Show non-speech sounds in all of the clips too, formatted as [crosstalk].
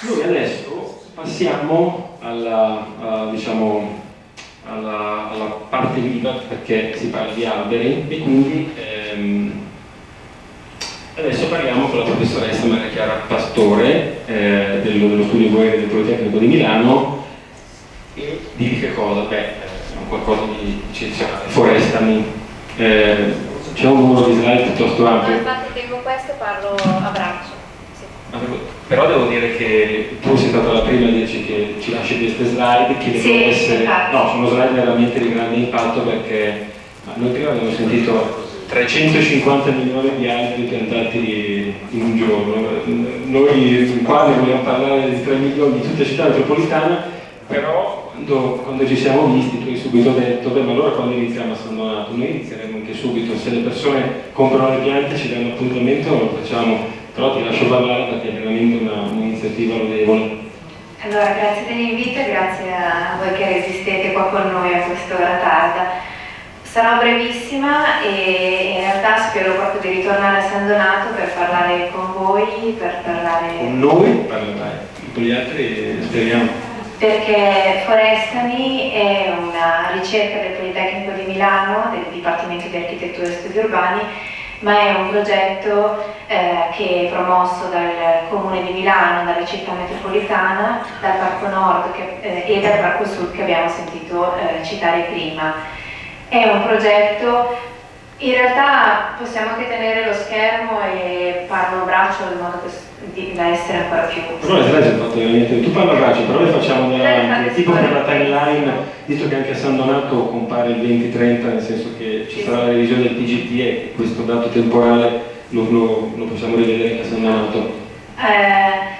Noi adesso passiamo alla, a, diciamo, alla, alla, parte viva perché si parla di alberi e quindi ehm, adesso parliamo con la professoressa Maria Chiara Pastore eh, dello, dello, studio Guerre del Politecnico di Milano e di che cosa? Beh, è qualcosa di eccezionale, forestami. Eh, c'è un numero di slide piuttosto ampio. Infatti tengo questo parlo a braccio. Però devo dire che tu sei stata la prima a dirci che ci lasci queste slide che devono sì, essere... Infatti. No, sono slide veramente di grande impatto perché noi prima abbiamo sentito 350 milioni di alberi piantati in un giorno. Noi qua ne vogliamo parlare di 3 milioni di tutta la città metropolitana, però quando, quando, ci siamo visti tu hai subito detto, beh ma allora quando iniziamo a San Donato? Noi inizieremo anche subito, se le persone comprano le piante ci danno appuntamento lo facciamo però ti lascio parlare perché è veramente un'iniziativa un lodevole. Allora, grazie dell'invito e grazie a voi che resistete qua con noi a quest'ora tarda. Sarò brevissima e in realtà spero proprio di ritornare a San Donato per parlare con voi, per parlare... Con noi? Parlerai, con gli altri speriamo. Perché Forestami è una ricerca del Politecnico di Milano, del Dipartimento di Architettura e Studi Urbani, ma è un progetto eh, che è promosso dal Comune di Milano, dalla città metropolitana, dal Parco Nord che, eh, e dal Parco Sud che abbiamo sentito eh, citare prima. È un progetto in realtà possiamo anche tenere lo schermo e parlo a braccio in modo da essere ancora più... Però le sono fatte veramente... Tu parla a braccio, però le facciamo da, tipo per la timeline, visto che anche a San Donato compare il 2030, nel senso che ci sarà la revisione del TGT e questo dato temporale lo, lo, lo possiamo rivedere anche a San Donato. Eh,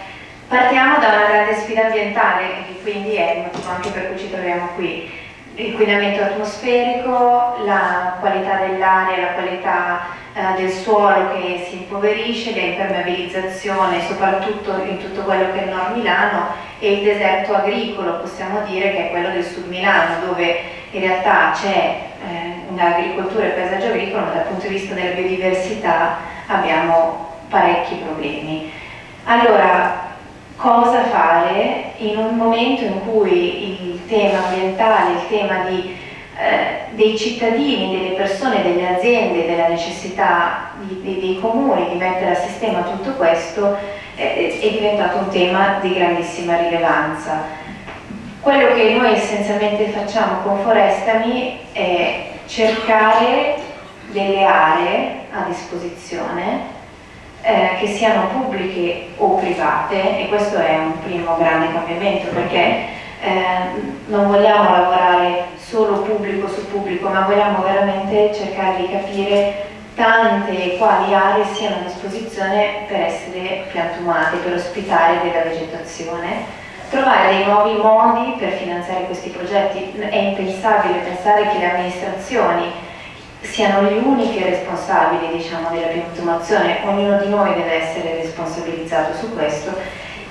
partiamo da una grande sfida ambientale, che quindi è il motivo anche per cui ci troviamo qui l'inquinamento atmosferico, la qualità dell'aria, la qualità eh, del suolo che si impoverisce, l'impermeabilizzazione, soprattutto in tutto quello che è il nord Milano e il deserto agricolo, possiamo dire che è quello del sud Milano, dove in realtà c'è eh, un'agricoltura e paesaggio agricolo, ma dal punto di vista della biodiversità abbiamo parecchi problemi. Allora, cosa fare in un momento in cui il tema ambientale, il tema di, eh, dei cittadini, delle persone, delle aziende, della necessità di, di, dei comuni di mettere a sistema tutto questo eh, è diventato un tema di grandissima rilevanza. Quello che noi essenzialmente facciamo con Forestami è cercare delle aree a disposizione eh, che siano pubbliche o private e questo è un primo grande cambiamento perché eh, non vogliamo lavorare solo pubblico su pubblico ma vogliamo veramente cercare di capire tante e quali aree siano a disposizione per essere piantumate, per ospitare della vegetazione. Trovare dei nuovi modi per finanziare questi progetti. È impensabile pensare che le amministrazioni siano le uniche responsabili diciamo, della piantumazione, ognuno di noi deve essere responsabilizzato su questo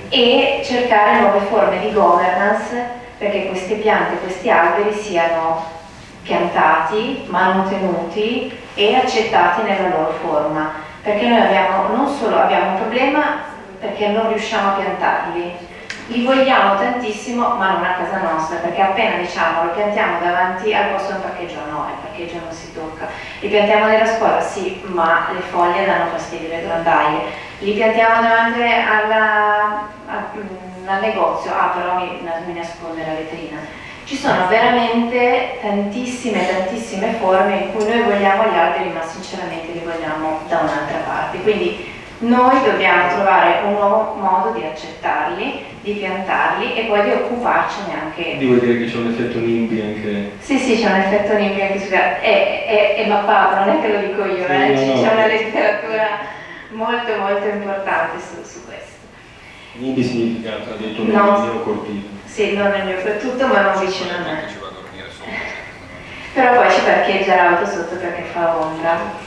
e cercare nuove forme di governance perché queste piante, questi alberi siano piantati, manutenuti e accettati nella loro forma. Perché noi abbiamo, non solo abbiamo un problema perché non riusciamo a piantarli li vogliamo tantissimo ma non a casa nostra perché appena diciamo lo piantiamo davanti al posto del parcheggio no, il parcheggio non si tocca. Li piantiamo nella scuola sì ma le foglie danno fastidio le grondaie. Li piantiamo davanti alla, a, mm, al negozio. Ah però mi, mi nasconde la vetrina. Ci sono veramente tantissime tantissime forme in cui noi vogliamo gli alberi ma sinceramente li vogliamo da un'altra parte. Quindi noi dobbiamo trovare un nuovo modo di accettarli, di piantarli e poi di occuparcene anche. Devo dire che c'è un effetto NIMBY anche. Sì, sì, c'è un effetto NIMBY anche su è, è, è mappato, non è che lo dico io, sì, eh? no, no, c'è una letteratura molto molto importante su, su questo. NIMBY significa tradotto nel no, mio colpito. Sì, non nel mio tutto, ma non vicino a me. Però poi ci parcheggia l'auto sotto perché fa ombra.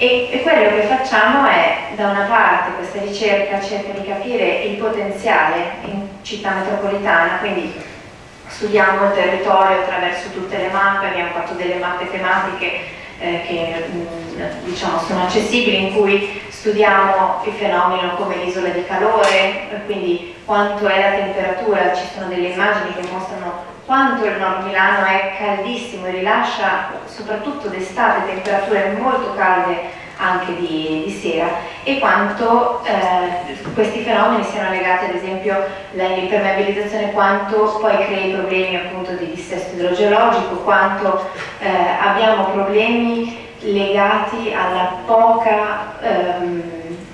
E, e, quello che facciamo è, da una parte, questa ricerca cerca di capire il potenziale in città metropolitana, quindi studiamo il territorio attraverso tutte le mappe, abbiamo fatto delle mappe tematiche eh, che mh, mm, diciamo, sono accessibili, in cui studiamo il fenomeno come l'isola di calore, quindi quanto è la temperatura, ci sono delle immagini che mostrano quanto il nord Milano è caldissimo e rilascia soprattutto d'estate temperature molto calde anche di, di sera e quanto eh, questi fenomeni siano legati ad esempio all'impermeabilizzazione, quanto poi crei problemi appunto di dissesto idrogeologico, quanto eh, abbiamo problemi legati alla poca ehm,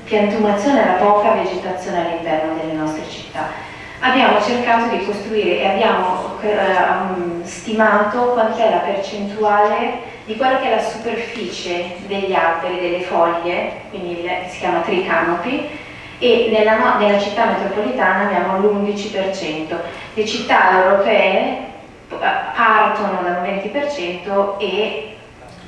piantumazione, alla poca vegetazione all'interno delle nostre città. Abbiamo cercato di costruire e abbiamo eh, stimato quant'è la percentuale di quella che è la superficie degli alberi, delle foglie, quindi si chiama tree canopy, e nella, nella città metropolitana abbiamo l'11%. Le città europee eh, partono dal 20% e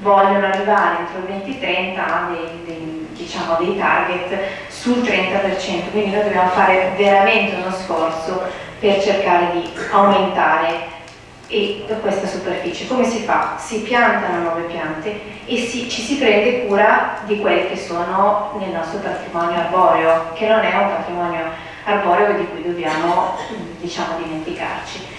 vogliono arrivare entro il 2030 a dei, dei, diciamo, dei target sul 30%, quindi noi dobbiamo fare veramente uno sforzo per cercare di aumentare e questa superficie. Come si fa? Si piantano nuove piante e si, ci si prende cura di quelli che sono nel nostro patrimonio arboreo, che non è un patrimonio arboreo di cui dobbiamo diciamo, dimenticarci.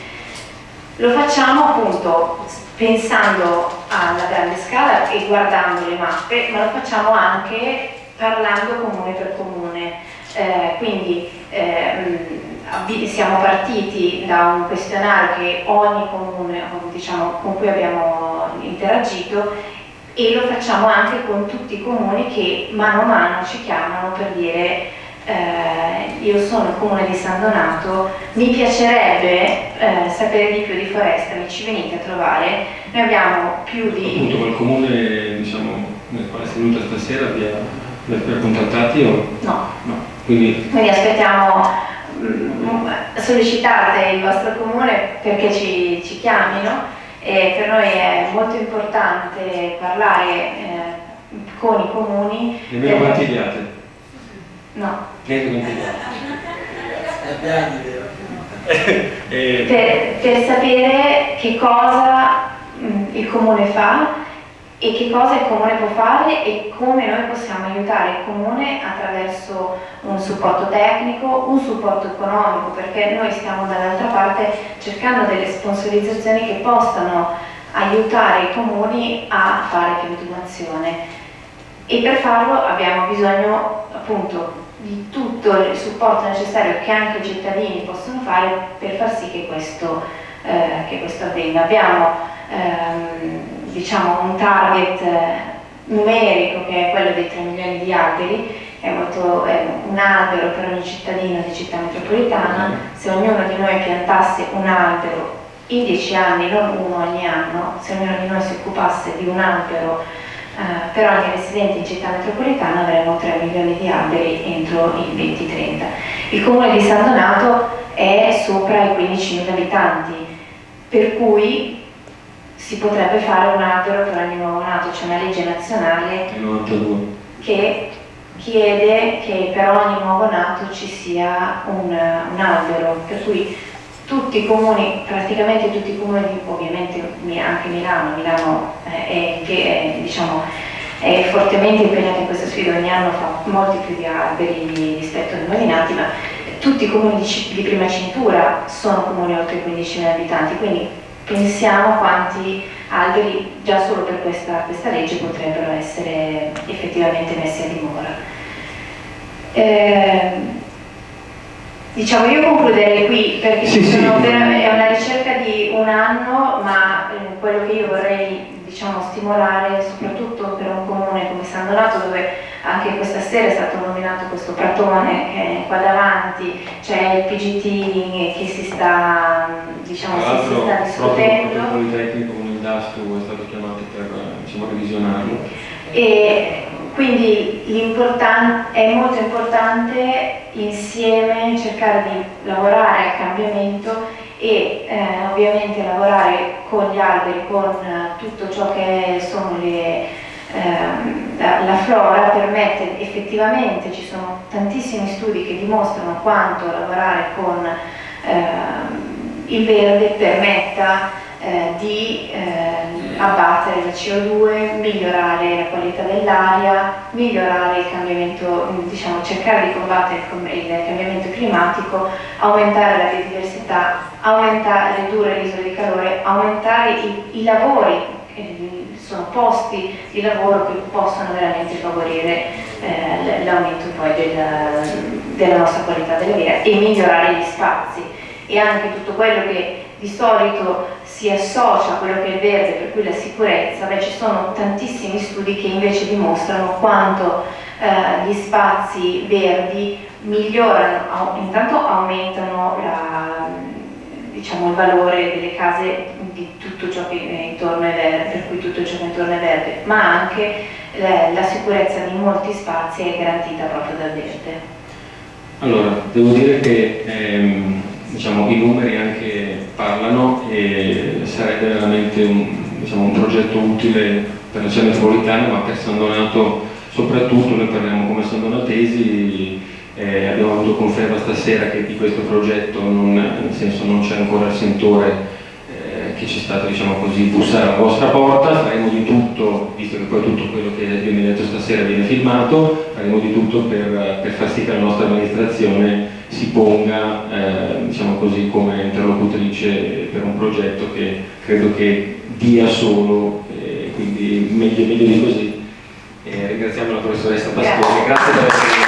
Lo facciamo appunto pensando alla grande scala e guardando le mappe, ma lo facciamo anche parlando comune per comune. Eh, quindi eh, siamo partiti da un questionario che ogni comune diciamo, con cui abbiamo interagito e lo facciamo anche con tutti i comuni che mano a mano ci chiamano per dire eh, io sono il comune di San Donato, mi piacerebbe eh, sapere di più di foresta, mi ci venite a trovare, noi abbiamo più di... Appunto quel comune diciamo, nel quale sei venuta stasera vi ha, contattati o? No. no. Quindi... Quindi aspettiamo Mm, sollecitate il vostro comune perché ci, ci chiamino e per noi è molto importante parlare eh, con i comuni. Nemmeno contigliate? No. Niente contigliate. [laughs] per, per sapere che cosa mm, il comune fa e che cosa il comune può fare e come noi possiamo aiutare il comune attraverso un supporto tecnico, un supporto economico, perché noi stiamo dall'altra parte cercando delle sponsorizzazioni che possano aiutare i comuni a fare piantumazione e per farlo abbiamo bisogno appunto di tutto il supporto necessario che anche i cittadini possono fare per far sì che questo, eh, che questo avvenga. Abbiamo ehm, diciamo, un target eh, numerico che è quello dei 3 milioni di alberi, è, molto, è un albero per ogni cittadino di città metropolitana, se ognuno di noi piantasse un albero in 10 anni, non uno ogni anno, se ognuno di noi si occupasse di un albero eh, per ogni residente in città metropolitana avremmo 3 milioni di alberi entro il 2030. Il comune di San Donato è sopra i 15.000 abitanti, per cui si potrebbe fare un albero per ogni nuovo nato, c'è una legge nazionale che chiede che per ogni nuovo nato ci sia un, un albero, per cui tutti i comuni, praticamente tutti i comuni, ovviamente anche Milano, Milano è, è, diciamo, è fortemente impegnata in questa sfida, ogni anno fa molti più di alberi rispetto ai nuovi nati, ma tutti i comuni di, prima cintura sono comuni oltre i 15.000 abitanti, quindi pensiamo a quanti alberi già solo per questa, questa, legge potrebbero essere effettivamente messi a dimora. Eh, diciamo io concluderei qui perché sì, sì. è una ricerca di un anno ma eh, quello che io vorrei diciamo, stimolare soprattutto per un comune come San Donato dove anche questa sera è stato nominato questo pratone che è qua davanti, c'è il PGT che si sta, diciamo, si, si sta discutendo. Il Politecnico con il DASTU è stato chiamato per diciamo, revisionarlo. E quindi è molto importante insieme cercare di lavorare al cambiamento e eh, ovviamente lavorare con gli alberi, con eh, tutto ciò che sono le, eh, la, la, flora permette effettivamente, ci sono tantissimi studi che dimostrano quanto lavorare con ehm, il verde permetta eh, di eh, abbattere la CO2, migliorare la qualità dell'aria, migliorare il cambiamento, diciamo cercare di combattere il cambiamento climatico, aumentare la biodiversità, aumentare, ridurre l'isola di calore, aumentare i, i lavori, eh, sono posti di lavoro che possono veramente favorire eh, l'aumento poi del, della nostra qualità della vita e migliorare gli spazi. E anche tutto quello che di solito si associa a quello che è verde, per cui la sicurezza, beh, ci sono tantissimi studi che invece dimostrano quanto eh, gli spazi verdi migliorano, intanto aumentano la, diciamo, il valore delle case di tutto ciò che intorno è verde, per cui tutto ciò che intorno è verde, ma anche la, la sicurezza di molti spazi è garantita proprio dal verde. Allora, devo dire che ehm, diciamo, i numeri anche parlano e sarebbe veramente un, diciamo, un progetto utile per la città metropolitana ma per San Donato soprattutto, noi parliamo come San Donatesi eh, abbiamo avuto conferma stasera che di questo progetto non, nel senso non c'è ancora il sentore che c'è stato diciamo così, bussare alla vostra porta, faremo di tutto, visto che poi tutto quello che viene detto stasera viene filmato, faremo di tutto per, per far sì che la nostra amministrazione si ponga eh, diciamo così, come interlocutrice per un progetto che credo che dia solo, eh, quindi meglio, meglio di così. Ringraziamo la professoressa Pastori, grazie per essere